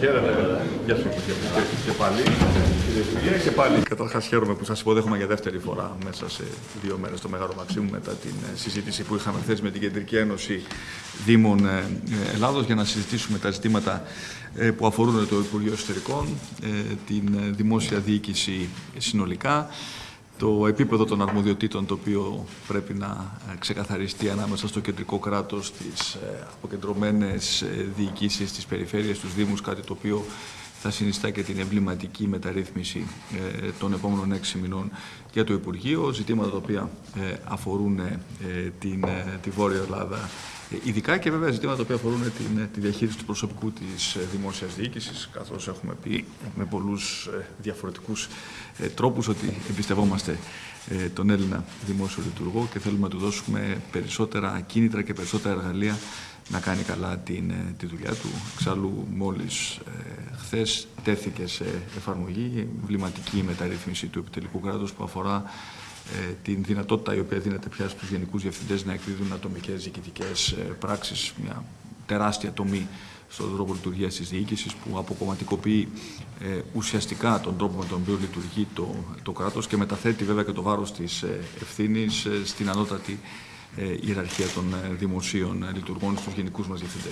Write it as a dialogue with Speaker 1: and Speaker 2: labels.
Speaker 1: Χαίρετε. Γεια σου και, και πάλι. Κύριε και πάλι. Καταρχάς χαίρομαι που σας υποδέχομαι για δεύτερη φορά μέσα σε δύο μέρες στο Μεγάλο Μαξίμου μετά την ε, συζήτηση που είχαμε χθες με την Κεντρική Ένωση Δήμων ε, Ελλάδος για να συζητήσουμε τα ζητήματα ε, που αφορούν το Υπουργείο Εσωτερικών, την δημόσια διοίκηση συνολικά, το επίπεδο των αρμοδιοτήτων το οποίο πρέπει να ε, ξεκαθαριστεί ανάμεσα στο κεντρικό κράτος, τις ε, αποκεντρωμένες ε, διοικήσεις, τις περιφέρειες, τους Δήμους, κάτι το οποίο θα συνιστά και την εμβληματική μεταρρύθμιση των επόμενων έξι μηνών για το Υπουργείο, ζητήματα τα οποία αφορούν την, τη Βόρεια Ελλάδα ειδικά και βέβαια ζητήματα που αφορούν την, τη διαχείριση του προσωπικού της δημόσιας διοίκησης, καθώς έχουμε πει με πολλούς διαφορετικούς τρόπους ότι εμπιστευόμαστε τον Έλληνα δημόσιο λειτουργό και θέλουμε να του δώσουμε περισσότερα κίνητρα και περισσότερα εργαλεία να κάνει καλά την, τη δουλειά του. Εξάλλου μόλις ε, χθες τέθηκε σε εφαρμογή εμβληματική μεταρρύθμιση του επιτελικού κράτους που αφορά ε, την δυνατότητα η οποία δίνεται πια στους γενικούς διευθυντές να εκδίδουν ατομικές διοικητικές ε, πράξεις, μια τεράστια τομή στον τρόπο λειτουργίας της διοίκησης που αποκομματικοποιεί ε, ουσιαστικά τον τρόπο με τον οποίο λειτουργεί το, το κράτος και μεταθέτει βέβαια και το βάρος της ε, ευθύνης ε, στην ανώτατη ε, ιεραρχία των δημοσίων λειτουργών, στους γενικούς μας διευθυντές.